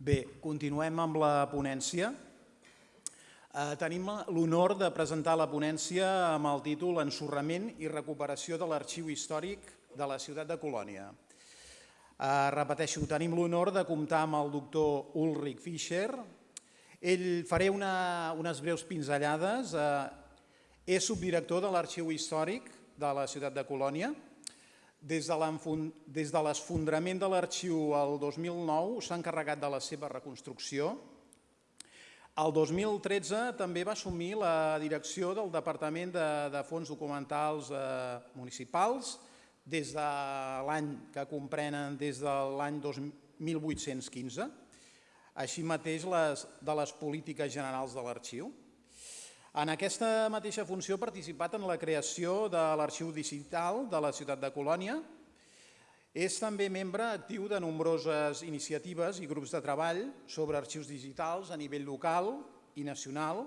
Bé, continuem amb la ponència. Eh, tenim l'honor de presentar la ponència amb el títol Ensorrament i recuperació de l'arxiu històric de la ciutat de Colònia. Eh, repeteixo, tenim l'honor de comptar amb el doctor Ulrich Fischer. Ell faré una, unes breus pinzellades. Eh, és subdirector de l'arxiu històric de la ciutat de Colònia. Des de l'esfondrament de l'arxiu el 2009 s'ha encarregat de la seva reconstrucció el 2013 també va assumir la direcció del Departament de, de Fons Documentals eh, Municipals des de l'any que comprenen des de l'any 1815, així mateix les, de les polítiques generals de l'arxiu. En aquesta mateixa funció ha participat en la creació de l'arxiu digital de la ciutat de Colònia, és també membre actiu de nombroses iniciatives i grups de treball sobre arxius digitals a nivell local i nacional.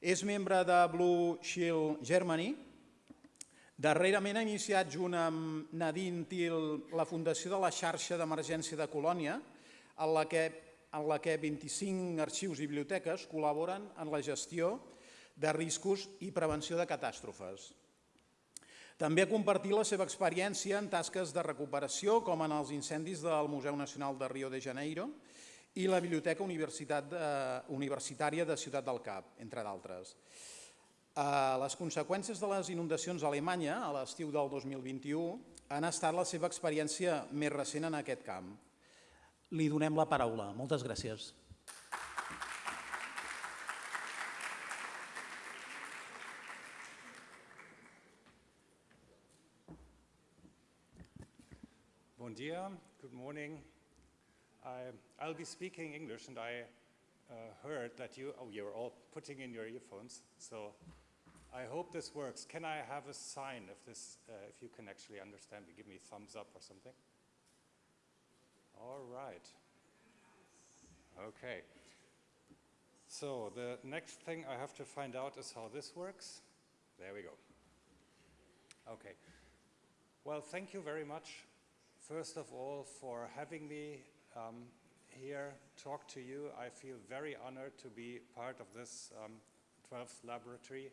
És membre de Blue Shield Germany. Darrerament ha iniciat junt amb Nadine Til la fundació de la xarxa d'emergència de Colònia, en la, que, en la que 25 arxius i biblioteques col·laboren en la gestió de riscos i prevenció de catàstrofes. També ha compartit la seva experiència en tasques de recuperació, com en els incendis del Museu Nacional de Rio de Janeiro i la Biblioteca Universitat de, Universitària de Ciutat del Cap, entre d'altres. Eh, les conseqüències de les inundacions a Alemanya a l'estiu del 2021 han estat la seva experiència més recent en aquest camp. Li donem la paraula. Moltes gràcies. Dia, good morning. I, will be speaking English and I uh, heard that you, oh, you're all putting in your earphones, so I hope this works. Can I have a sign if this, uh, if you can actually understand me? Give me thumbs up or something. All right. Okay. So the next thing I have to find out is how this works. There we go. Okay. Well, thank you very much first of all, for having me um, here talk to you. I feel very honored to be part of this um, 12th laboratory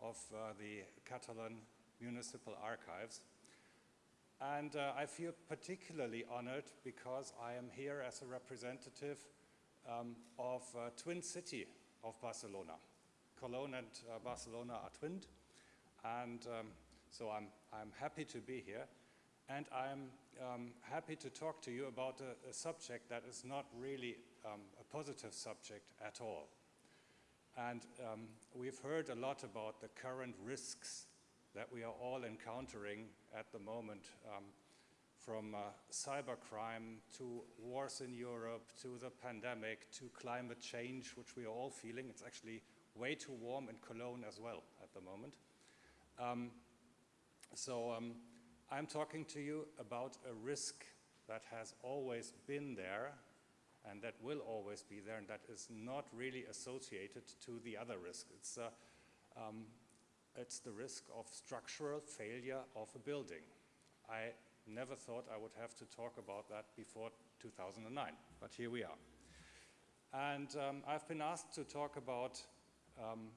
of uh, the Catalan Municipal Archives. And uh, I feel particularly honored because I am here as a representative um, of uh, twin city of Barcelona. Cologne and uh, Barcelona are twinned, and um, so I'm, I'm happy to be here. And I'm um, happy to talk to you about a, a subject that is not really um, a positive subject at all. And um, we've heard a lot about the current risks that we are all encountering at the moment, um, from uh, cybercrime to wars in Europe, to the pandemic, to climate change, which we are all feeling. It's actually way too warm in Cologne as well at the moment. Um, so um, I'm talking to you about a risk that has always been there and that will always be there and that is not really associated to the other risk. It's, uh, um, it's the risk of structural failure of a building. I never thought I would have to talk about that before 2009, but here we are. And um, I've been asked to talk about um,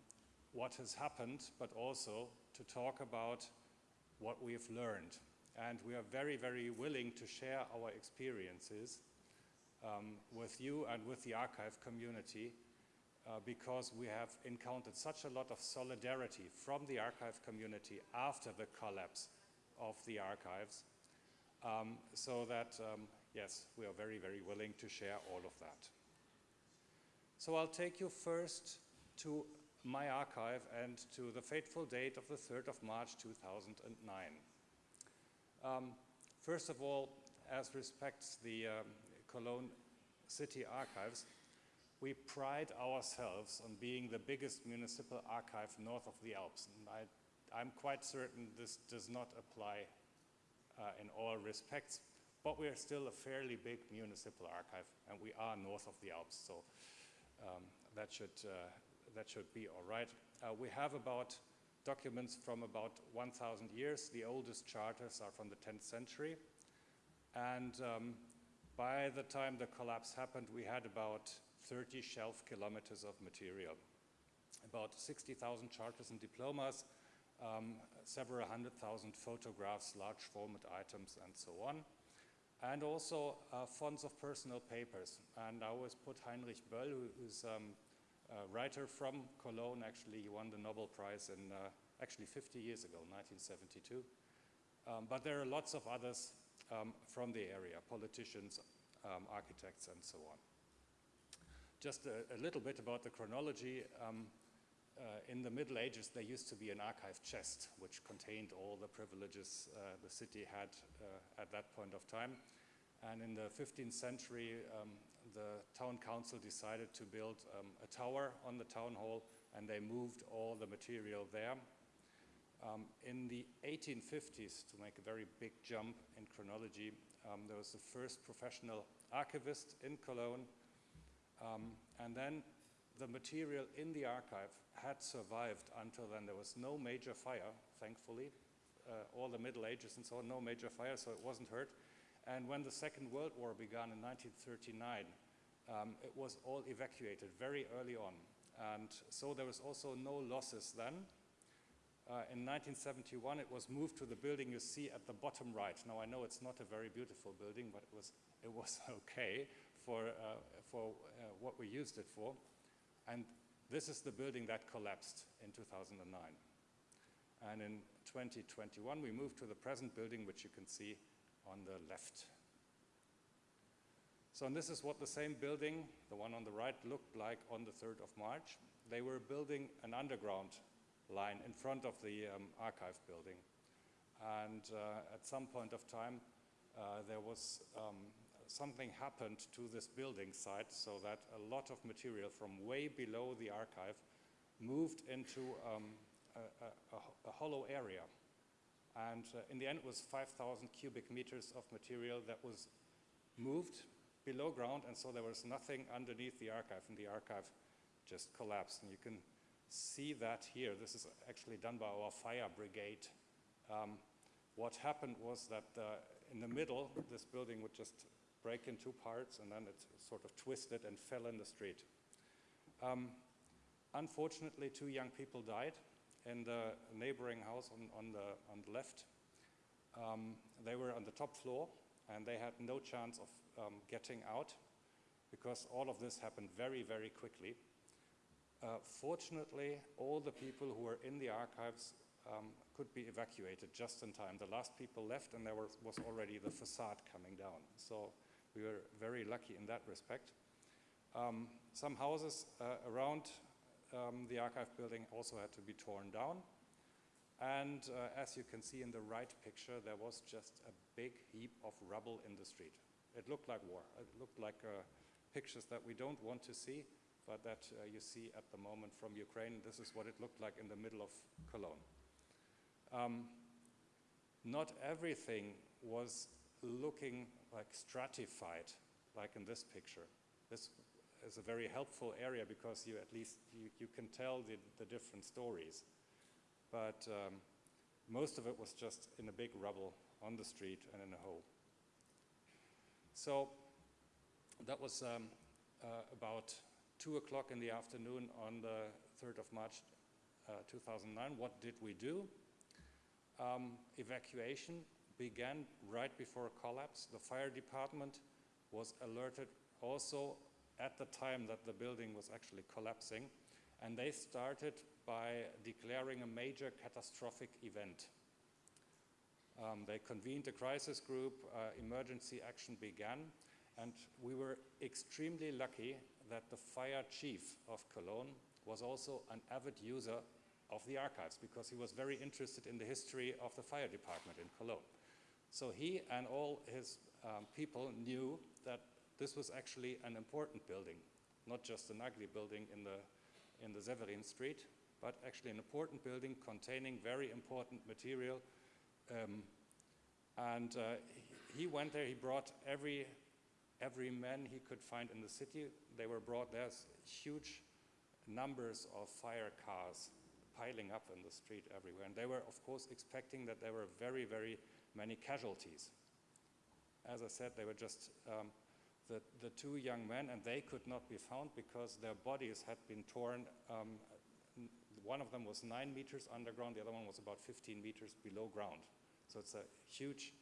what has happened, but also to talk about what we've learned. And we are very, very willing to share our experiences um, with you and with the archive community uh, because we have encountered such a lot of solidarity from the archive community after the collapse of the archives. Um, so that, um, yes, we are very, very willing to share all of that. So I'll take you first to my archive and to the fateful date of the 3rd of March 2009. Um, first of all, as respects the um, Cologne City Archives, we pride ourselves on being the biggest municipal archive north of the Alps. And I, am quite certain this does not apply uh, in all respects, but we are still a fairly big municipal archive, and we are north of the Alps, so um, that, should, uh, that should be all right. Uh, we have about documents from about 1,000 years. The oldest charters are from the 10th century. And um, By the time the collapse happened, we had about 30 shelf kilometers of material, about 60,000 charters and diplomas, um, several hundred thousand photographs, large format items, and so on. And also uh, fonts of personal papers. And I always put Heinrich Böll, who's um, a writer from Cologne, actually, he won the Nobel Prize in uh, actually 50 years ago, 1972. Um, but there are lots of others um, from the area, politicians, um, architects, and so on. Just a, a, little bit about the chronology. Um, uh, in the Middle Ages, there used to be an archive chest which contained all the privileges uh, the city had uh, at that point of time. And in the 15th century, um, the town council decided to build um, a tower on the town hall and they moved all the material there. Um, in the 1850s, to make a very big jump in chronology, um, there was the first professional archivist in Cologne. Um, and then the material in the archive had survived until then. There was no major fire, thankfully. Uh, all the Middle Ages and so on, no major fire, so it wasn't hurt. And when the Second World War began in 1939, um, it was all evacuated very early on. And so there was also no losses then. Uh, in 1971, it was moved to the building you see at the bottom right. Now, I know it's not a very beautiful building, but it was, it was okay for, uh, for uh, what we used it for. And this is the building that collapsed in 2009. And in 2021, we moved to the present building, which you can see on the left. So and this is what the same building, the one on the right, looked like on the 3rd of March. They were building an underground line in front of the um, archive building. And uh, at some point of time, uh, there was um, something happened to this building site so that a lot of material from way below the archive moved into um, a, a, a, hollow area. And uh, in the end, it was 5,000 cubic meters of material that was moved below ground, and so there was nothing underneath the archive, and the archive just collapsed. And you can see that here. This is actually done by our fire brigade. Um, what happened was that uh, in the middle, this building would just break in two parts and then it sort of twisted and fell in the street. Um, unfortunately, two young people died in the neighboring house on, on, the, on the left. Um, they were on the top floor and they had no chance of um, getting out because all of this happened very, very quickly. Uh, fortunately, all the people who were in the archives um, could be evacuated just in time. The last people left and there was, was already the facade coming down. So we were very lucky in that respect. Um, some houses uh, around um, the archive building also had to be torn down. And uh, as you can see in the right picture, there was just a big heap of rubble in the street. It looked like war. It looked like uh, pictures that we don't want to see, but that uh, you see at the moment from Ukraine. This is what it looked like in the middle of Cologne. Um, not everything was looking like stratified, like in this picture. This is a very helpful area because you at least you, you can tell the, the different stories. But um, most of it was just in a big rubble on the street and in a hole. So that was um, uh, about 2 o'clock in the afternoon on the 3rd of March uh, 2009. What did we do? Um, evacuation began right before a collapse. The fire department was alerted also at the time that the building was actually collapsing. And they started by declaring a major catastrophic event. Um, they convened a crisis group, uh, emergency action began, and we were extremely lucky that the fire chief of Cologne was also an avid user of the archives because he was very interested in the history of the fire department in Cologne. So he and all his um, people knew this was actually an important building, not just an ugly building in the, in the Severin Street, but actually an important building containing very important material. Um, and uh, he went there, he brought every, every man he could find in the city. They were brought, there's huge numbers of fire cars piling up in the street everywhere. And they were, of course, expecting that there were very, very many casualties. As I said, they were just um, the, the two young men, and they could not be found because their bodies had been torn. Um, one of them was nine meters underground, the other one was about 15 meters below ground. So it's a huge,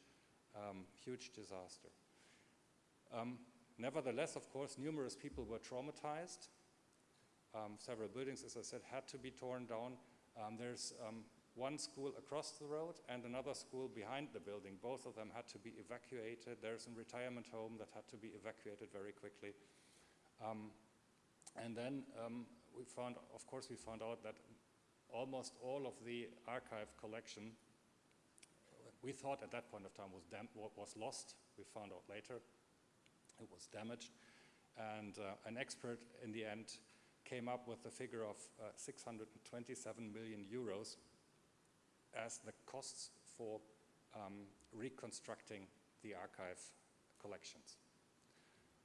um, huge disaster. Um, nevertheless, of course, numerous people were traumatized. Um, several buildings, as I said, had to be torn down. Um, there's um, one school across the road and another school behind the building. Both of them had to be evacuated. There's a retirement home that had to be evacuated very quickly. Um, and then um, we found, of course, we found out that almost all of the archive collection, we thought at that point of time was, was lost. We found out later it was damaged. And uh, an expert in the end came up with the figure of uh, 627 million euros as the costs for um, reconstructing the archive collections.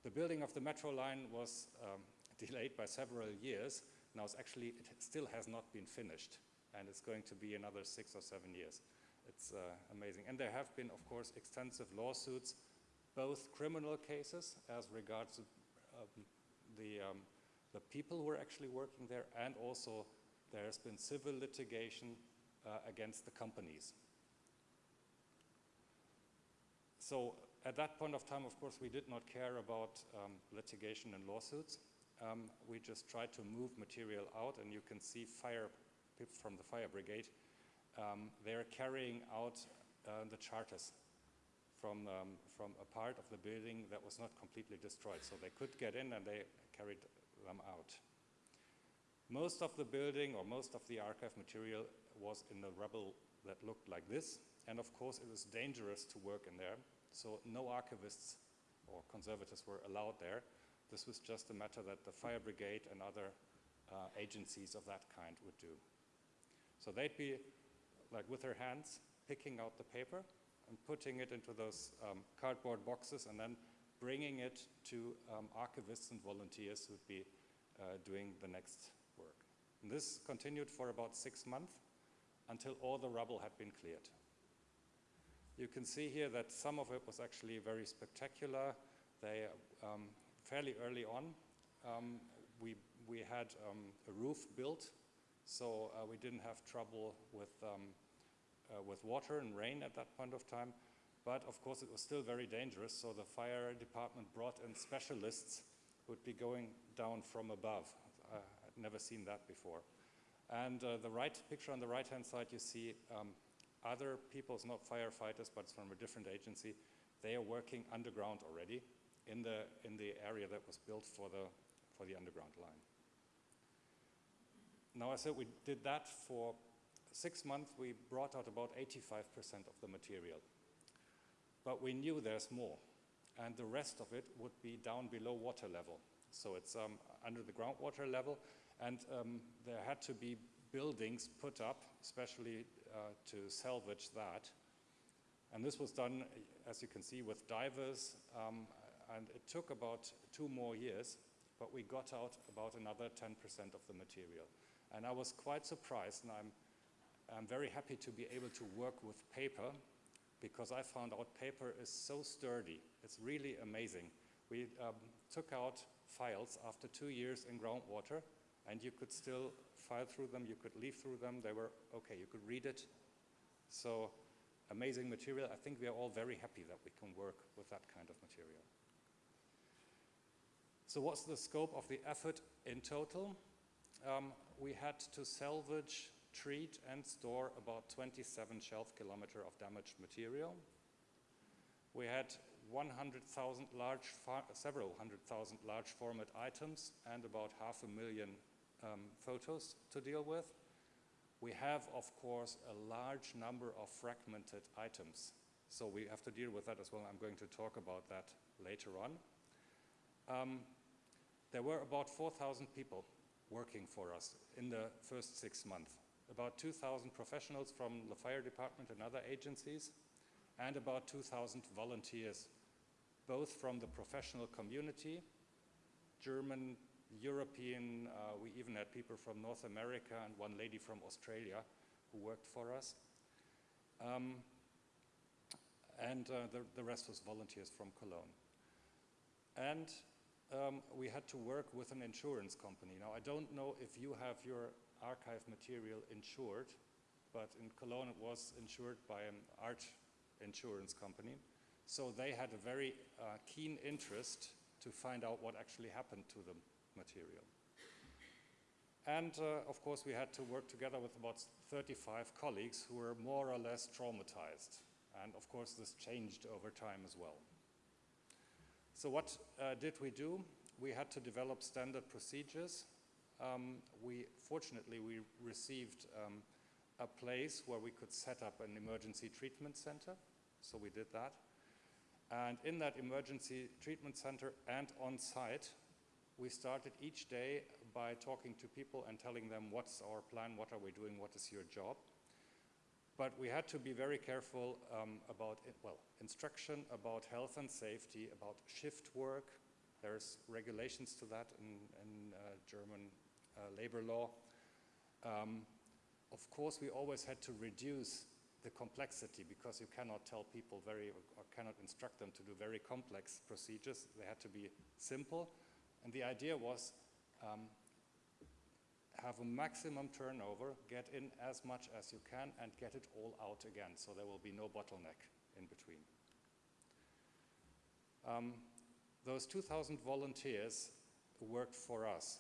The building of the metro line was um, delayed by several years. Now it's actually, it still has not been finished and it's going to be another six or seven years. It's uh, amazing. And there have been, of course, extensive lawsuits, both criminal cases as regards um, the, um, the people who are actually working there and also there has been civil litigation uh, against the companies. So at that point of time, of course, we did not care about um, litigation and lawsuits. Um, we just tried to move material out, and you can see fire people from the fire brigade. Um, they're carrying out uh, the charters from, um, from a part of the building that was not completely destroyed. So they could get in and they carried them out. Most of the building or most of the archive material was in the rubble that looked like this. And of course, it was dangerous to work in there. So no archivists or conservators were allowed there. This was just a matter that the fire brigade and other uh, agencies of that kind would do. So they'd be like with their hands picking out the paper and putting it into those um, cardboard boxes and then bringing it to um, archivists and volunteers who'd be uh, doing the next work. And this continued for about six months until all the rubble had been cleared. You can see here that some of it was actually very spectacular. They, um, fairly early on, um, we, we had um, a roof built, so uh, we didn't have trouble with, um, uh, with water and rain at that point of time. But of course, it was still very dangerous, so the fire department brought in specialists who would be going down from above. Uh, I'd never seen that before. And uh, the right picture on the right-hand side, you see um, other people, it's not firefighters, but it's from a different agency. They are working underground already in the, in the area that was built for the, for the underground line. Now I said we did that for six months. We brought out about 85% of the material. But we knew there's more. And the rest of it would be down below water level. So it's um, under the groundwater level. And um, there had to be buildings put up, especially uh, to salvage that. And this was done, as you can see, with divers. Um, and it took about two more years, but we got out about another 10% of the material. And I was quite surprised, and I'm, I'm very happy to be able to work with paper because I found out paper is so sturdy. It's really amazing. We um, took out files after two years in groundwater and you could still file through them, you could leaf through them, they were okay, you could read it. So amazing material. I think we are all very happy that we can work with that kind of material. So what's the scope of the effort in total? Um, we had to salvage, treat and store about 27 shelf kilometer of damaged material. We had 100,000 large, several hundred thousand large format items and about half a million um, photos to deal with. We have, of course, a large number of fragmented items. So we have to deal with that as well. I'm going to talk about that later on. Um, there were about 4,000 people working for us in the first six months. About 2,000 professionals from the fire department and other agencies, and about 2,000 volunteers, both from the professional community, German, European, uh, we even had people from North America and one lady from Australia who worked for us. Um, and uh, the, the, rest was volunteers from Cologne. And um, we had to work with an insurance company. Now, I don't know if you have your archive material insured, but in Cologne it was insured by an art insurance company. So they had a very uh, keen interest to find out what actually happened to the material. And uh, of course we had to work together with about 35 colleagues who were more or less traumatized. And of course this changed over time as well. So what uh, did we do? We had to develop standard procedures. Um, we, fortunately, we received um, a place where we could set up an emergency treatment center. So we did that. And in that emergency treatment center and on site, we started each day by talking to people and telling them what's our plan, what are we doing, what is your job. But we had to be very careful um, about, it, well, instruction, about health and safety, about shift work. There's regulations to that in, in uh, German uh, labor law. Um, of course, we always had to reduce the complexity because you cannot tell people very, or cannot instruct them to do very complex procedures. They had to be simple. And the idea was um, have a maximum turnover, get in as much as you can and get it all out again. So there will be no bottleneck in between. Um, those 2,000 volunteers worked for us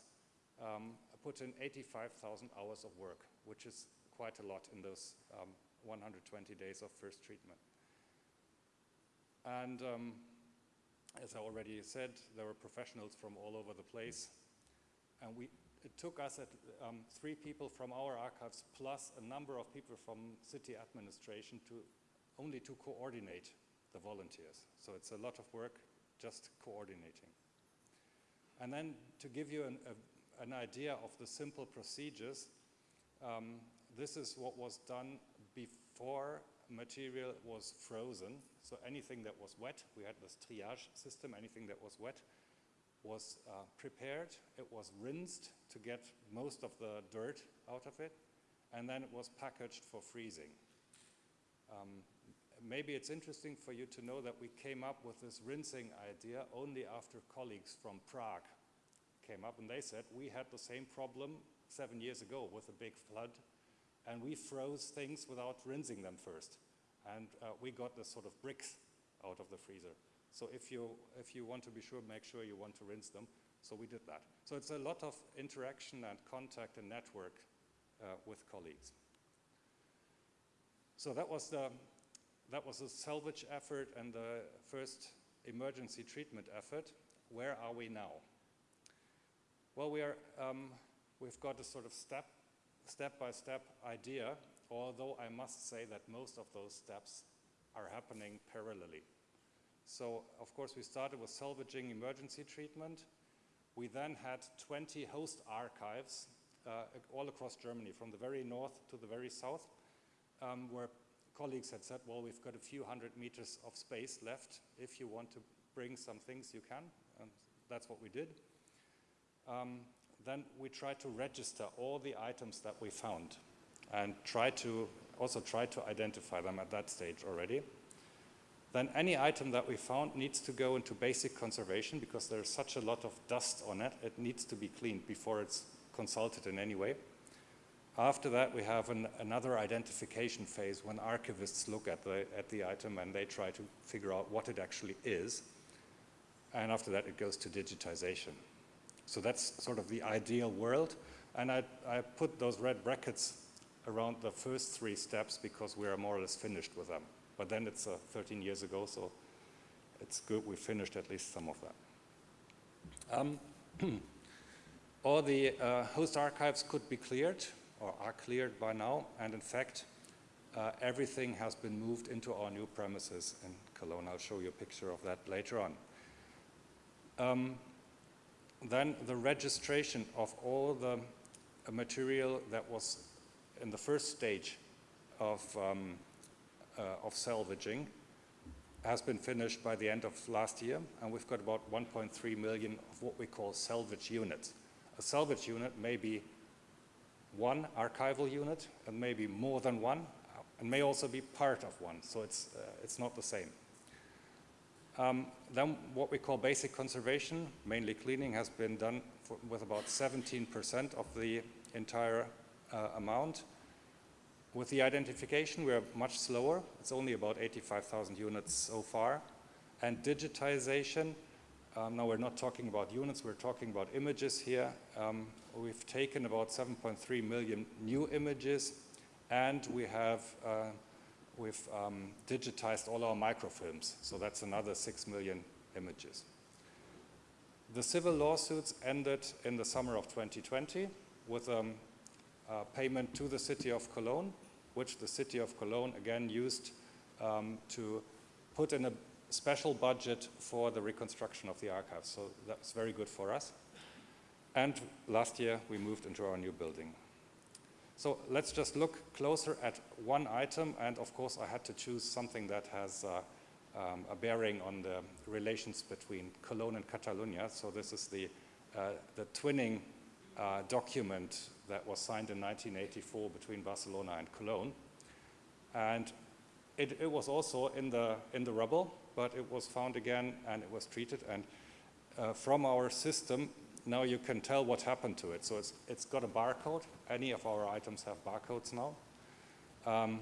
um, put in 85,000 hours of work, which is quite a lot in those um, 120 days of first treatment. And um, as I already said, there were professionals from all over the place. And we, it took us at, um, three people from our archives plus a number of people from city administration to only to coordinate the volunteers. So it's a lot of work just coordinating. And then to give you an, a, an idea of the simple procedures, um, this is what was done before material was frozen. So anything that was wet, we had this triage system, anything that was wet was uh, prepared, it was rinsed to get most of the dirt out of it, and then it was packaged for freezing. Um, maybe it's interesting for you to know that we came up with this rinsing idea only after colleagues from Prague came up and they said we had the same problem seven years ago with a big flood and we froze things without rinsing them first. And uh, we got the sort of bricks out of the freezer. So if you, if you want to be sure, make sure you want to rinse them. So we did that. So it's a lot of interaction and contact and network uh, with colleagues. So that was the that was a salvage effort and the first emergency treatment effort. Where are we now? Well, we are, um, we've got a sort of step, step-by-step -step idea, although I must say that most of those steps are happening parallelly. So, of course, we started with salvaging emergency treatment. We then had 20 host archives uh, all across Germany, from the very north to the very south, um, where colleagues had said, well, we've got a few hundred meters of space left. If you want to bring some things, you can. And that's what we did. Um, then we try to register all the items that we found and try to also try to identify them at that stage already. Then any item that we found needs to go into basic conservation because there's such a lot of dust on it. It needs to be cleaned before it's consulted in any way. After that, we have an, another identification phase when archivists look at the, at the item and they try to figure out what it actually is. And after that, it goes to digitization. So that's sort of the ideal world. And I, I put those red brackets around the first three steps because we are more or less finished with them. But then it's uh, 13 years ago, so it's good we finished at least some of that. Um, all the uh, host archives could be cleared or are cleared by now. And in fact, uh, everything has been moved into our new premises in Cologne. I'll show you a picture of that later on. Um, then the registration of all the uh, material that was in the first stage of, um, uh, of salvaging has been finished by the end of last year, and we've got about 1.3 million of what we call salvage units. A salvage unit may be one archival unit and maybe more than one and may also be part of one, so it's, uh, it's not the same. Um, then what we call basic conservation, mainly cleaning, has been done for, with about 17% of the entire uh, amount. With the identification, we're much slower. It's only about 85,000 units so far. And digitization, um, now we're not talking about units, we're talking about images here. Um, we've taken about 7.3 million new images and we have uh, we've um, digitized all our microfilms, so that's another 6 million images. The civil lawsuits ended in the summer of 2020 with um, a payment to the city of Cologne, which the city of Cologne again used um, to put in a special budget for the reconstruction of the archives. So that's very good for us. And last year we moved into our new building. So let's just look closer at one item and of course I had to choose something that has uh, um, a bearing on the relations between Cologne and Catalonia. So this is the, uh, the twinning uh, document that was signed in 1984 between Barcelona and Cologne. And it, it, was also in the, in the rubble, but it was found again and it was treated. And uh, from our system, now you can tell what happened to it. So it's, it's got a barcode. Any of our items have barcodes now. Um,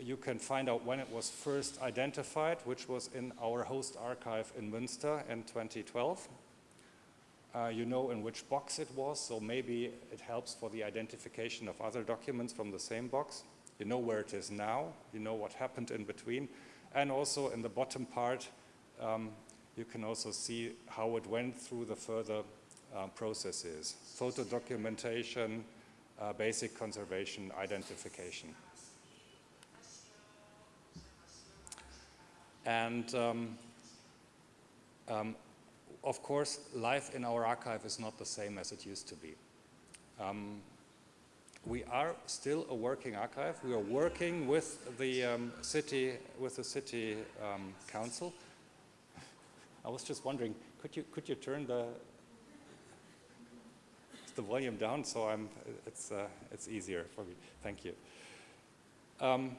you can find out when it was first identified, which was in our host archive in Münster in 2012. Uh, you know in which box it was, so maybe it helps for the identification of other documents from the same box. You know where it is now, you know what happened in between, and also in the bottom part, um, you can also see how it went through the further uh, processes, photo documentation, uh, basic conservation, identification. And um, um, of course, life in our archive is not the same as it used to be. Um, we are still a working archive. We are working with the um, city, with the city um, council. I was just wondering, could you could you turn the the volume down so I'm it's uh, it's easier for me. Thank you. Um,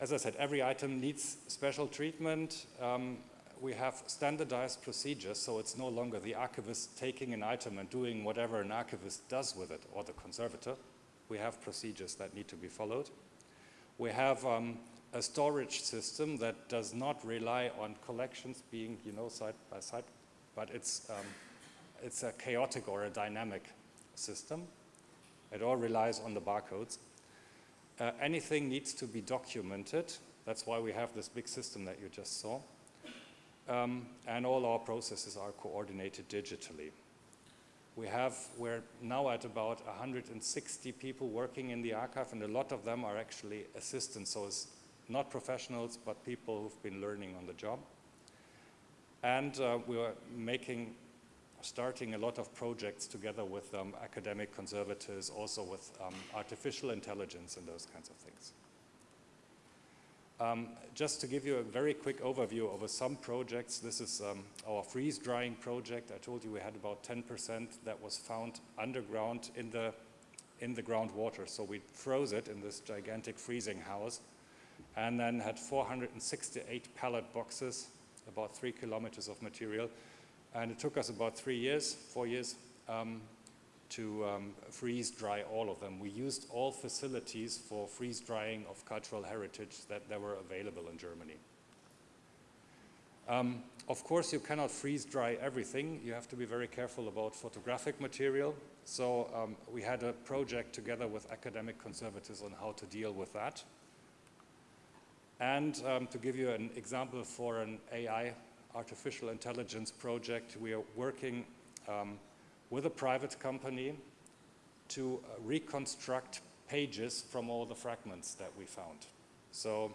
as I said, every item needs special treatment. Um, we have standardized procedures, so it's no longer the archivist taking an item and doing whatever an archivist does with it, or the conservator. We have procedures that need to be followed. We have um, a storage system that does not rely on collections being, you know, side by side, but it's, um, it's a chaotic or a dynamic system. It all relies on the barcodes. Uh, anything needs to be documented. That's why we have this big system that you just saw. Um, and all our processes are coordinated digitally. We have, we're now at about 160 people working in the archive and a lot of them are actually assistants, so it's not professionals, but people who've been learning on the job. And uh, we are making, starting a lot of projects together with um, academic conservators, also with um, artificial intelligence and those kinds of things. Um, just to give you a very quick overview over some projects, this is um, our freeze drying project. I told you we had about 10% that was found underground in the, in the groundwater. So we froze it in this gigantic freezing house and then had 468 pallet boxes, about three kilometers of material. And it took us about three years, four years, um, to um, freeze dry all of them. We used all facilities for freeze drying of cultural heritage that, that were available in Germany. Um, of course, you cannot freeze dry everything. You have to be very careful about photographic material. So um, we had a project together with academic conservators on how to deal with that. And um, to give you an example for an AI, artificial intelligence project, we are working um, with a private company to uh, reconstruct pages from all the fragments that we found. So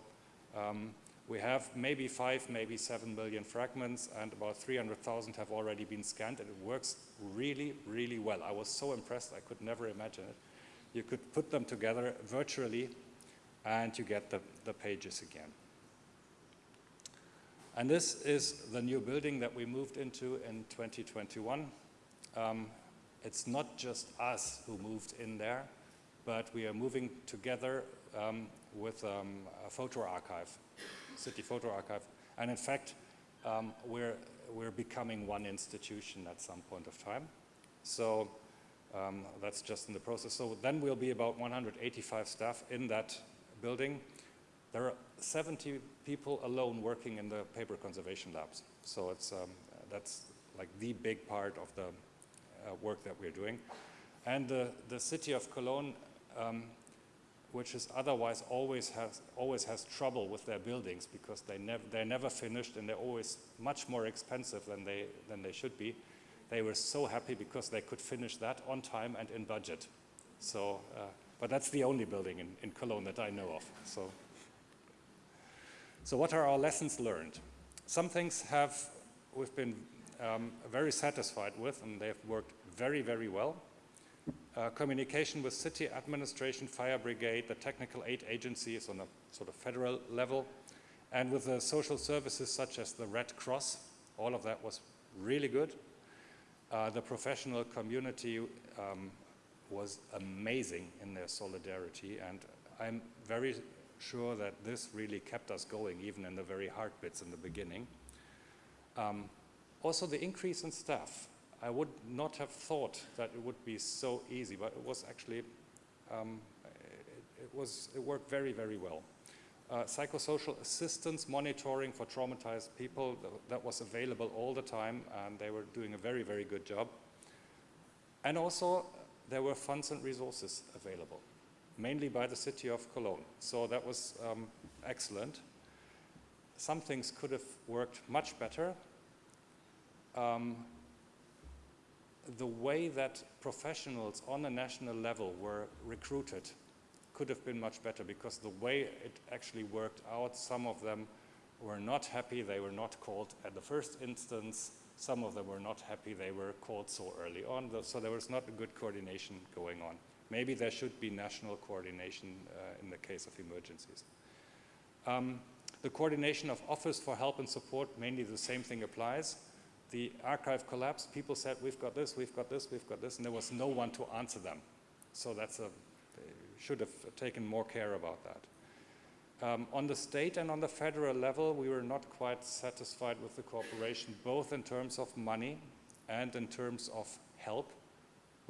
um, we have maybe five, maybe seven million fragments and about 300,000 have already been scanned and it works really, really well. I was so impressed, I could never imagine it. You could put them together virtually and you get the, the pages again. And this is the new building that we moved into in 2021. Um, it's not just us who moved in there, but we are moving together um, with um, a photo archive, city photo archive. And in fact, um, we're, we're becoming one institution at some point of time. So um, that's just in the process. So then we'll be about 185 staff in that building. There are 70 people alone working in the paper conservation labs. So it's, um, that's like the big part of the uh, work that we're doing. And the, the city of Cologne, um, which is otherwise always has, always has trouble with their buildings because they nev they're never finished and they're always much more expensive than they, than they should be. They were so happy because they could finish that on time and in budget. So, uh, but that's the only building in, in Cologne that I know of. So. So what are our lessons learned? Some things have we've been um, very satisfied with and they've worked very, very well. Uh, communication with city administration, fire brigade, the technical aid agencies on a sort of federal level, and with the social services such as the Red Cross, all of that was really good. Uh, the professional community um, was amazing in their solidarity and I'm very sure that this really kept us going even in the very hard bits in the beginning. Um, also the increase in staff. I would not have thought that it would be so easy, but it was actually, um, it, it, was, it worked very, very well. Uh, psychosocial assistance monitoring for traumatized people, that was available all the time and they were doing a very, very good job. And also there were funds and resources available mainly by the city of Cologne. So that was um, excellent. Some things could have worked much better. Um, the way that professionals on a national level were recruited could have been much better because the way it actually worked out, some of them were not happy, they were not called at the first instance, some of them were not happy, they were called so early on, so there was not a good coordination going on. Maybe there should be national coordination uh, in the case of emergencies. Um, the coordination of Office for Help and Support, mainly the same thing applies. The archive collapsed, people said, we've got this, we've got this, we've got this, and there was no one to answer them. So that's a, should have taken more care about that. Um, on the state and on the federal level, we were not quite satisfied with the cooperation, both in terms of money and in terms of help.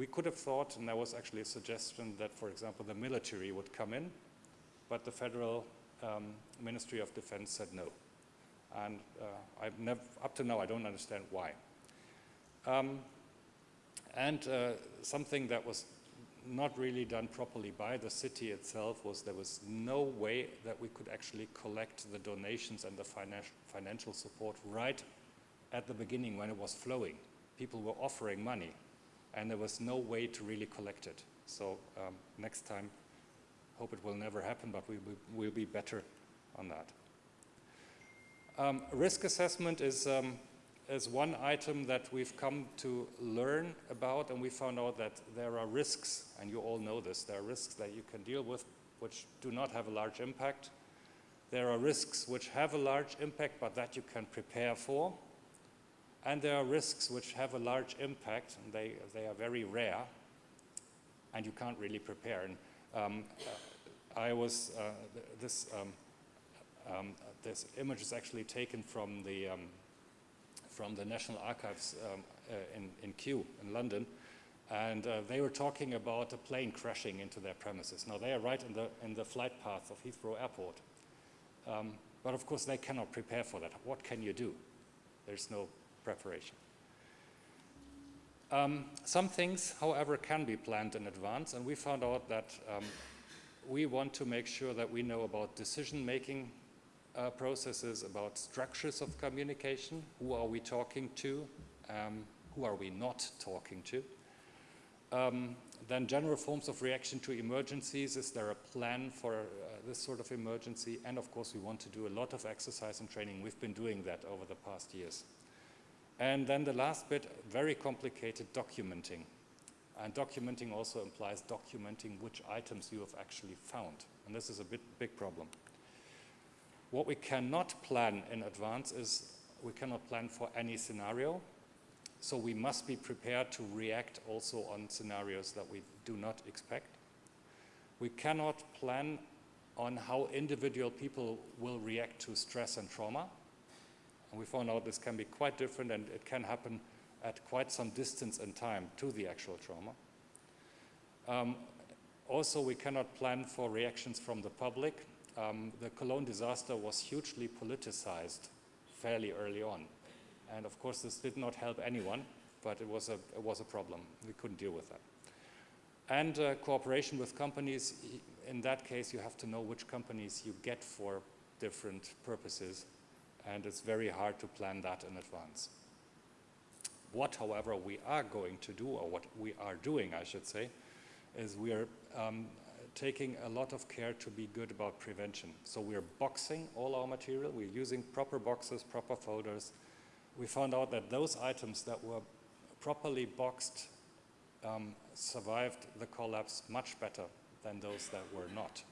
We could have thought, and there was actually a suggestion that, for example, the military would come in, but the federal um, Ministry of Defense said no. And uh, I've never, up to now, I don't understand why. Um, and uh, something that was not really done properly by the city itself was there was no way that we could actually collect the donations and the financial financial support right at the beginning when it was flowing. People were offering money and there was no way to really collect it. So um, next time, hope it will never happen, but we will be better on that. Um, risk assessment is, um, is one item that we've come to learn about and we found out that there are risks, and you all know this, there are risks that you can deal with which do not have a large impact. There are risks which have a large impact but that you can prepare for. And there are risks which have a large impact, and they, they are very rare, and you can't really prepare. And, um, uh, I was, uh, this, um, um, this image is actually taken from the, um, from the National Archives um, uh, in, in Kew in London, and uh, they were talking about a plane crashing into their premises. Now they are right in the, in the flight path of Heathrow Airport. Um, but of course they cannot prepare for that. What can you do? There's no preparation. Um, some things, however, can be planned in advance, and we found out that um, we want to make sure that we know about decision-making uh, processes, about structures of communication, who are we talking to, um, who are we not talking to. Um, then general forms of reaction to emergencies, is there a plan for uh, this sort of emergency? And of course we want to do a lot of exercise and training. We've been doing that over the past years. And then the last bit, very complicated documenting. And documenting also implies documenting which items you have actually found. And this is a bit, big problem. What we cannot plan in advance is we cannot plan for any scenario. So we must be prepared to react also on scenarios that we do not expect. We cannot plan on how individual people will react to stress and trauma And we found out this can be quite different and it can happen at quite some distance in time to the actual trauma. Um, also, we cannot plan for reactions from the public. Um, the Cologne disaster was hugely politicized fairly early on. And of course, this did not help anyone, but it was a, it was a problem. We couldn't deal with that. And uh, cooperation with companies, in that case, you have to know which companies you get for different purposes, and it's very hard to plan that in advance. What, however, we are going to do, or what we are doing, I should say, is we are um, taking a lot of care to be good about prevention. So we're boxing all our material, we're using proper boxes, proper folders. We found out that those items that were properly boxed um, survived the collapse much better than those that were not.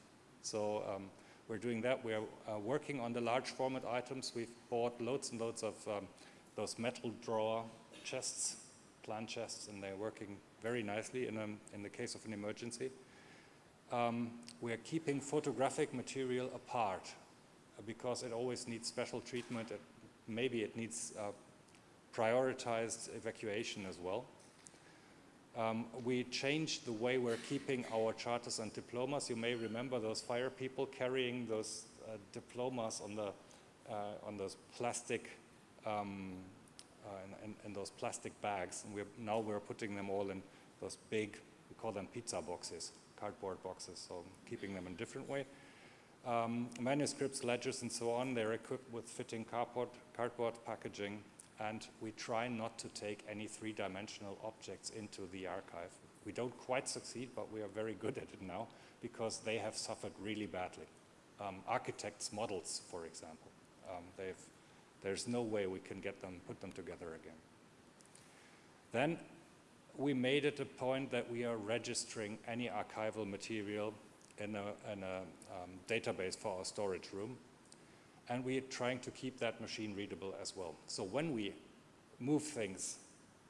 So um, we're doing that. We're uh, working on the large format items. We've bought loads and loads of um, those metal drawer chests, plan chests, and they're working very nicely in, a, in the case of an emergency. Um, we're keeping photographic material apart uh, because it always needs special treatment. It, maybe it needs uh, prioritized evacuation as well. Um, we changed the way we're keeping our charters and diplomas. You may remember those fire people carrying those uh, diplomas on the uh, on those plastic um, uh, in, in, those plastic bags. And we're, now we're putting them all in those big, we call them pizza boxes, cardboard boxes, so keeping them in a different way. Um, manuscripts, ledgers, and so on, they're equipped with fitting cardboard, cardboard packaging and we try not to take any three-dimensional objects into the archive. We don't quite succeed, but we are very good at it now because they have suffered really badly. Um, architects' models, for example, um, there's no way we can get them, put them together again. Then we made it a point that we are registering any archival material in a, in a um, database for our storage room and we're trying to keep that machine readable as well. So when we move things,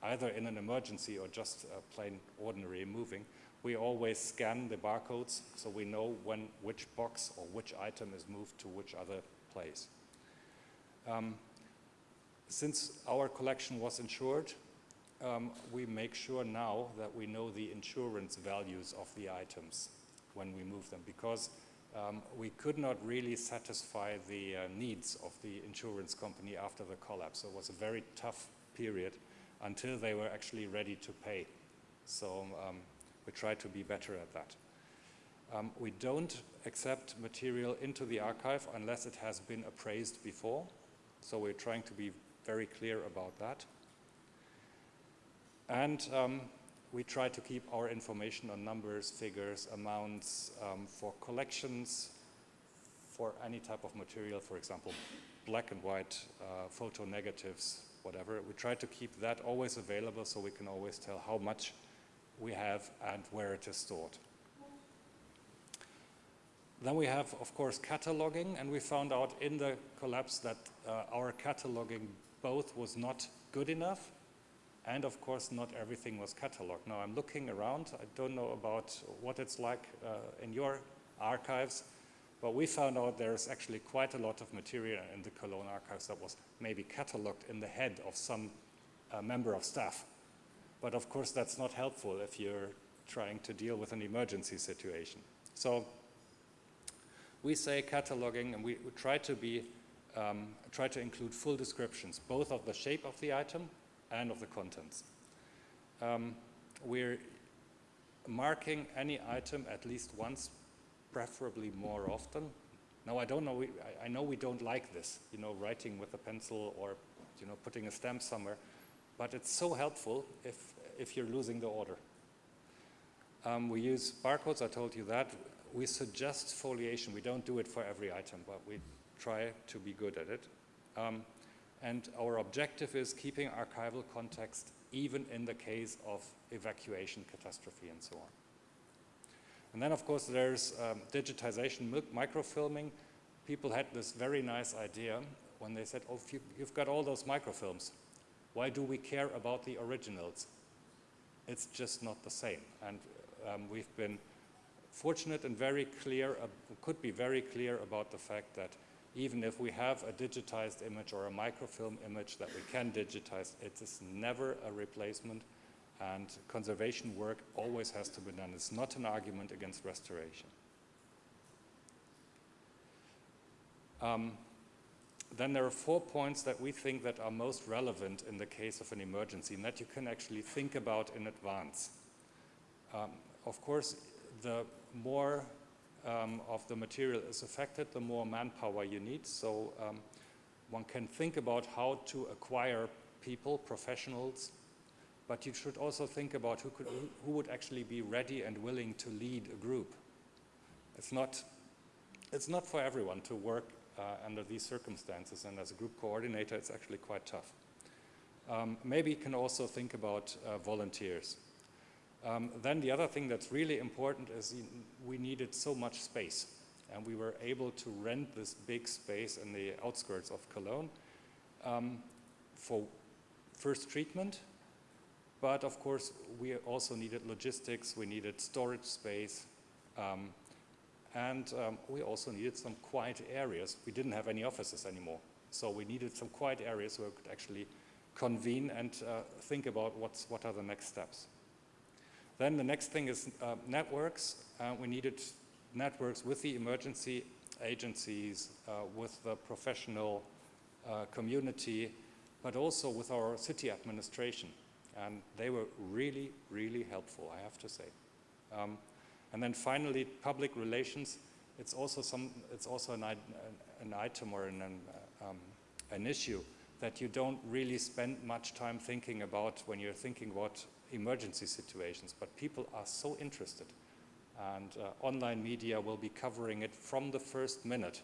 either in an emergency or just plain ordinary moving, we always scan the barcodes so we know when which box or which item is moved to which other place. Um, since our collection was insured, um, we make sure now that we know the insurance values of the items when we move them because um, we could not really satisfy the uh, needs of the insurance company after the collapse. So it was a very tough period until they were actually ready to pay. So um, we try to be better at that. Um, we don't accept material into the archive unless it has been appraised before. So we're trying to be very clear about that. And um, we try to keep our information on numbers, figures, amounts um, for collections, for any type of material, for example, black and white uh, photo negatives, whatever. We try to keep that always available so we can always tell how much we have and where it is stored. Then we have, of course, cataloging, and we found out in the collapse that uh, our cataloging both was not good enough and of course, not everything was cataloged. Now I'm looking around. I don't know about what it's like uh, in your archives, but we found out there's actually quite a lot of material in the Cologne archives that was maybe cataloged in the head of some uh, member of staff. But of course, that's not helpful if you're trying to deal with an emergency situation. So we say cataloging, and we, we try to be um, try to include full descriptions, both of the shape of the item and of the contents. Um, we're marking any item at least once, preferably more often. Now I don't know, we, I, I, know we don't like this, you know, writing with a pencil or, you know, putting a stamp somewhere, but it's so helpful if, if you're losing the order. Um, we use barcodes, I told you that. We suggest foliation, we don't do it for every item, but we try to be good at it. Um, and our objective is keeping archival context even in the case of evacuation, catastrophe, and so on. And then, of course, there's um, digitization, microfilming. People had this very nice idea when they said, oh, you, you've got all those microfilms. Why do we care about the originals? It's just not the same. And um, we've been fortunate and very clear, uh, could be very clear about the fact that even if we have a digitized image or a microfilm image that we can digitize, it is never a replacement and conservation work always has to be done. It's not an argument against restoration. Um, then there are four points that we think that are most relevant in the case of an emergency and that you can actually think about in advance. Um, of course, the more um, of the material is affected, the more manpower you need. So um, one can think about how to acquire people, professionals, but you should also think about who, could, who would actually be ready and willing to lead a group. It's not, it's not for everyone to work uh, under these circumstances, and as a group coordinator, it's actually quite tough. Um, maybe you can also think about uh, volunteers. Um, then the other thing that's really important is we needed so much space and we were able to rent this big space in the outskirts of Cologne um, for first treatment. But of course, we also needed logistics, we needed storage space, um, and um, we also needed some quiet areas. We didn't have any offices anymore. So we needed some quiet areas where we could actually convene and uh, think about what's, what are the next steps. Then the next thing is uh, networks. Uh, we needed networks with the emergency agencies, uh, with the professional uh, community, but also with our city administration. And they were really, really helpful, I have to say. Um, and then finally, public relations. It's also, some, it's also an, an item or an, um, an issue that you don't really spend much time thinking about when you're thinking about emergency situations, but people are so interested. And uh, online media will be covering it from the first minute.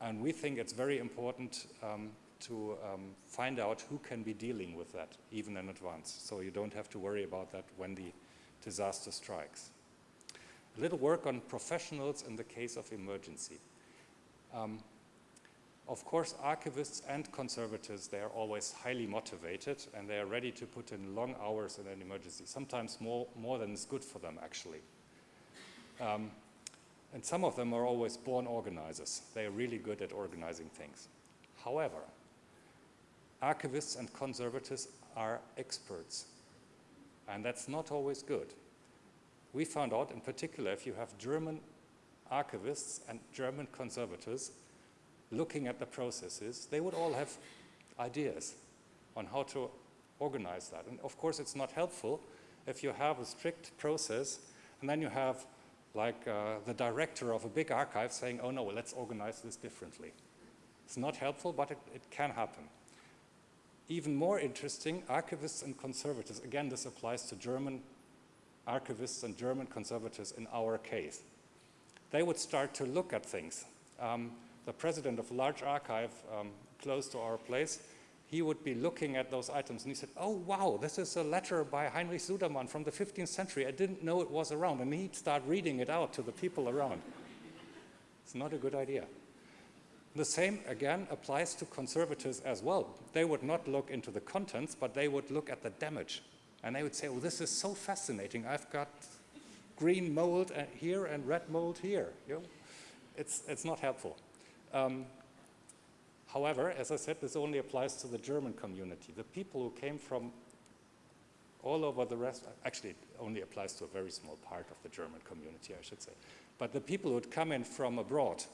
And we think it's very important um, to um, find out who can be dealing with that, even in advance. So you don't have to worry about that when the disaster strikes. A little work on professionals in the case of emergency. Um, of course, archivists and conservators, they are always highly motivated and they are ready to put in long hours in an emergency, sometimes more, more than is good for them, actually. Um, and some of them are always born organizers. They are really good at organizing things. However, archivists and conservators are experts, and that's not always good. We found out, in particular, if you have German archivists and German conservators, looking at the processes, they would all have ideas on how to organize that. And of course, it's not helpful if you have a strict process and then you have like uh, the director of a big archive saying, oh no, well, let's organize this differently. It's not helpful, but it, it can happen. Even more interesting, archivists and conservators, again, this applies to German archivists and German conservators in our case. They would start to look at things. Um, the president of a large archive um, close to our place, he would be looking at those items and he said, oh wow, this is a letter by Heinrich Sudermann from the 15th century. I didn't know it was around. And he'd start reading it out to the people around. It's not a good idea. The same, again, applies to conservators as well. They would not look into the contents, but they would look at the damage. And they would say, well, this is so fascinating. I've got green mold here and red mold here. You know? it's, it's not helpful. Um, however, as I said, this only applies to the German community. The people who came from all over the rest, actually it only applies to a very small part of the German community, I should say. But the people who would come in from abroad,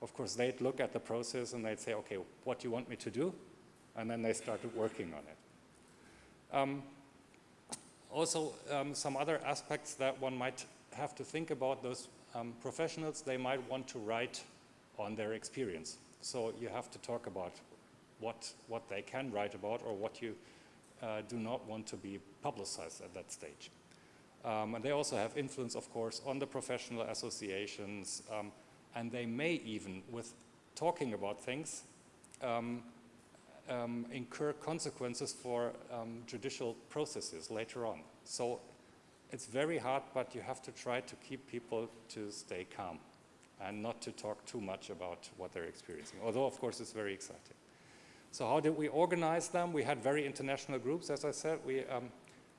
of course, they'd look at the process and they'd say, okay, what do you want me to do? And then they started working on it. Um, also, um, some other aspects that one might have to think about, those um, professionals, they might want to write on their experience. So you have to talk about what, what they can write about or what you uh, do not want to be publicized at that stage. Um, and they also have influence, of course, on the professional associations, um, and they may even, with talking about things, um, um incur consequences for um, judicial processes later on. So it's very hard, but you have to try to keep people to stay calm and not to talk too much about what they're experiencing, although of course it's very exciting. So how did we organize them? We had very international groups, as I said. We, um,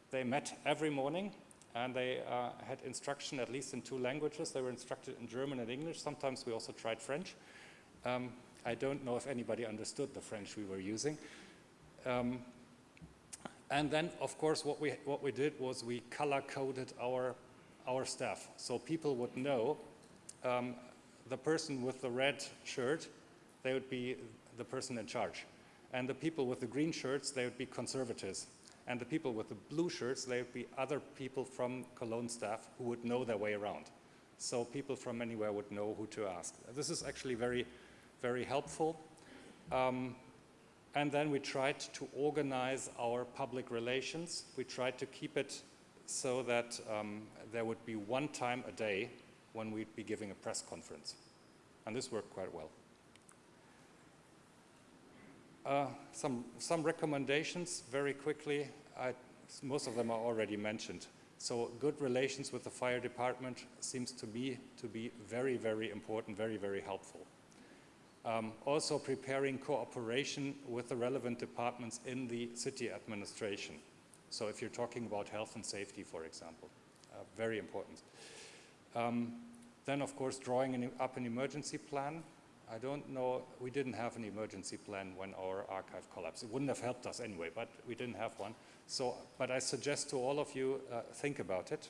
they met every morning and they uh, had instruction at least in two languages. They were instructed in German and English. Sometimes we also tried French. Um, I don't know if anybody understood the French we were using. Um, and then, of course, what we, what we did was we color-coded our, our staff. So people would know um, the person with the red shirt, they would be the person in charge. And the people with the green shirts, they would be conservatives. And the people with the blue shirts, they would be other people from Cologne staff who would know their way around. So people from anywhere would know who to ask. This is actually very, very helpful. Um, and then we tried to organize our public relations. We tried to keep it so that um, there would be one time a day when we'd be giving a press conference. And this worked quite well. Uh, some, some recommendations very quickly. I, most of them are already mentioned. So good relations with the fire department seems to be, to be very, very important, very, very helpful. Um, also preparing cooperation with the relevant departments in the city administration. So if you're talking about health and safety, for example, uh, very important. Um, then, of course, drawing an, up an emergency plan. I don't know, we didn't have an emergency plan when our archive collapsed. It wouldn't have helped us anyway, but we didn't have one. So, but I suggest to all of you, uh, think about it.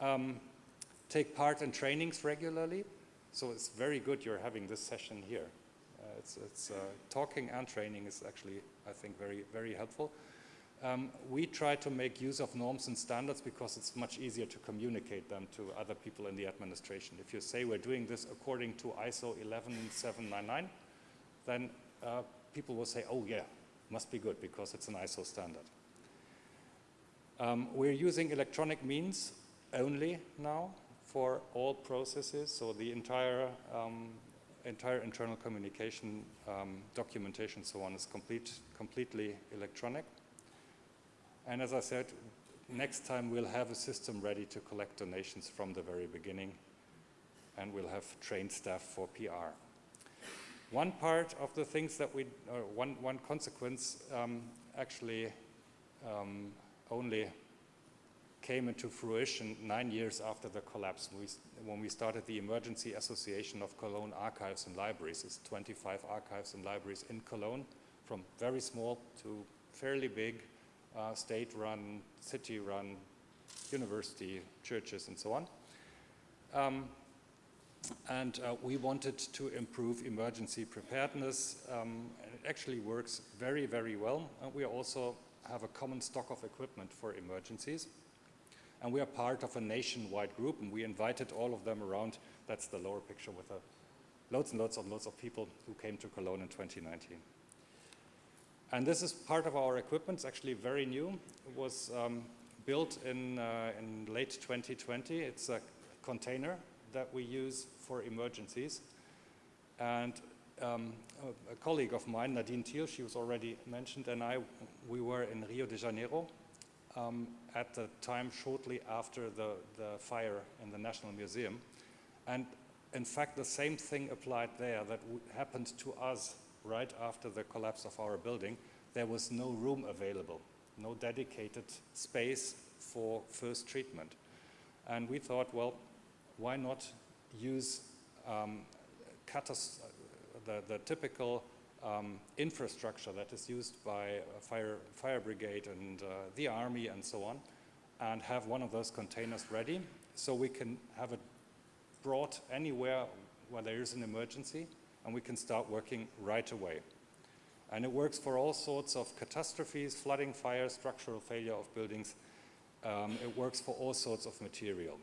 Um, take part in trainings regularly. So it's very good you're having this session here. Uh, it's, it's uh, talking and training is actually, I think, very, very helpful. Um, we try to make use of norms and standards because it's much easier to communicate them to other people in the administration. If you say we're doing this according to ISO 11799, then uh, people will say, oh yeah, must be good because it's an ISO standard. Um, we're using electronic means only now for all processes, so the entire, um, entire internal communication um, documentation so on is complete, completely electronic. And as I said, next time we'll have a system ready to collect donations from the very beginning and we'll have trained staff for PR. One part of the things that we, or one, one consequence um, actually um, only came into fruition nine years after the collapse we, when we started the Emergency Association of Cologne Archives and Libraries. It's 25 archives and libraries in Cologne, from very small to fairly big, uh, state-run, city-run, university, churches, and so on. Um, and uh, we wanted to improve emergency preparedness. Um, it actually works very, very well. And we also have a common stock of equipment for emergencies. And we are part of a nationwide group, and we invited all of them around. That's the lower picture with a, loads and loads and loads of people who came to Cologne in 2019. And this is part of our equipment. It's actually very new. It was um, built in, uh, in late 2020. It's a container that we use for emergencies. And um, a, a, colleague of mine, Nadine Thiel, she was already mentioned, and I, we were in Rio de Janeiro um, at the time shortly after the, the fire in the National Museum. And in fact, the same thing applied there that happened to us right after the collapse of our building. There was no room available, no dedicated space for first treatment. And we thought, well, why not use um, the, the typical um, infrastructure that is used by fire, fire brigade and uh, the army and so on, and have one of those containers ready so we can have it brought anywhere where there is an emergency and we can start working right away. And it works for all sorts of catastrophes, flooding, fire, structural failure of buildings. Um, it works for all sorts of material.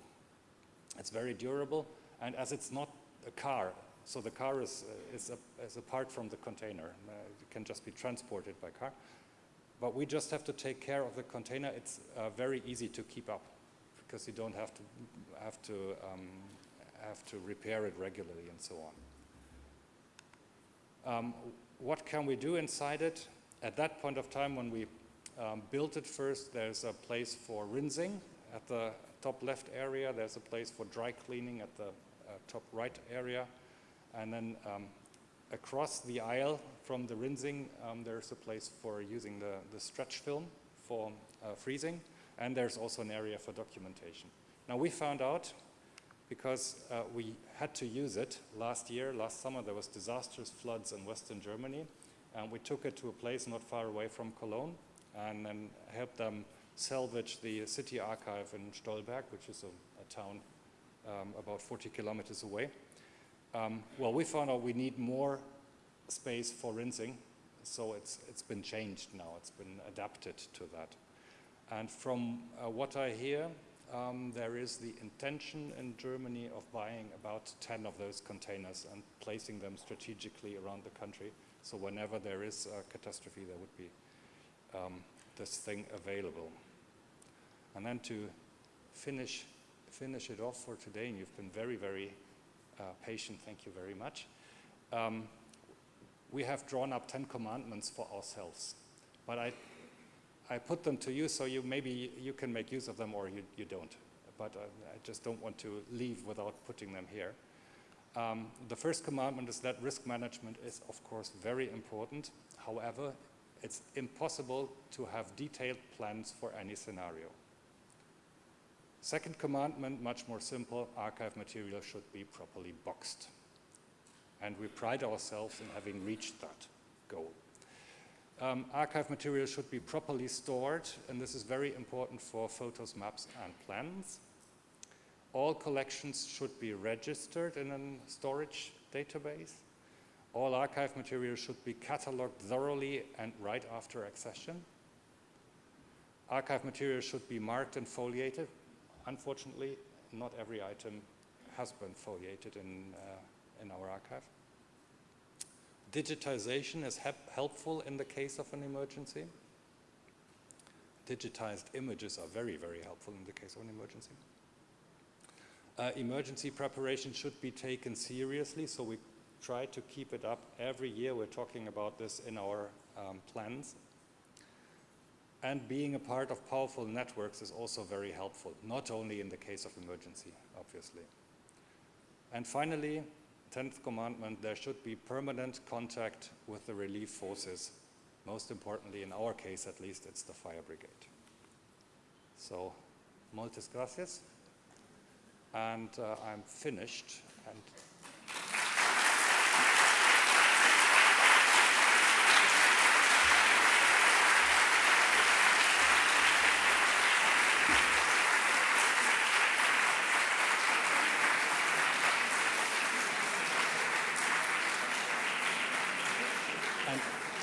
It's very durable, and as it's not a car, so the car is, uh, is, a, is, apart from the container. Uh, it can just be transported by car. But we just have to take care of the container. It's uh, very easy to keep up because you don't have to, have, to, um, have to repair it regularly and so on. Um, what can we do inside it? At that point of time when we um, built it first, there's a place for rinsing at the top left area. There's a place for dry cleaning at the uh, top right area. And then um, across the aisle from the rinsing, um, there's a place for using the, the stretch film for uh, freezing. And there's also an area for documentation. Now we found out, because uh, we had to use it last year, last summer there was disastrous floods in Western Germany, and we took it to a place not far away from Cologne, and then helped them salvage the city archive in Stolberg, which is a, a town um, about 40 kilometers away. Um, well, we found out we need more space for rinsing, so it's, it's been changed now, it's been adapted to that. And from uh, what I hear, um, there is the intention in Germany of buying about 10 of those containers and placing them strategically around the country. So whenever there is a catastrophe, there would be um, this thing available. And then to finish, finish it off for today, and you've been very, very uh, patient, thank you very much. Um, we have drawn up 10 commandments for ourselves, but I, I put them to you so you maybe you can make use of them or you, you don't. But uh, I just don't want to leave without putting them here. Um, the first commandment is that risk management is, of course, very important. However, it's impossible to have detailed plans for any scenario. Second commandment, much more simple, archive material should be properly boxed. And we pride ourselves in having reached that goal. Um, archive material should be properly stored, and this is very important for photos, maps, and plans. All collections should be registered in a storage database. All archive material should be cataloged thoroughly and right after accession. Archive material should be marked and foliated. Unfortunately, not every item has been foliated in, uh, in our archive. Digitization is helpful in the case of an emergency. Digitized images are very, very helpful in the case of an emergency. Uh, emergency preparation should be taken seriously, so we try to keep it up every year. We're talking about this in our um, plans. And being a part of powerful networks is also very helpful, not only in the case of emergency, obviously. And finally, 10th commandment, there should be permanent contact with the relief forces. Most importantly, in our case at least, it's the fire brigade. So, moltes gracias. And uh, I'm finished. And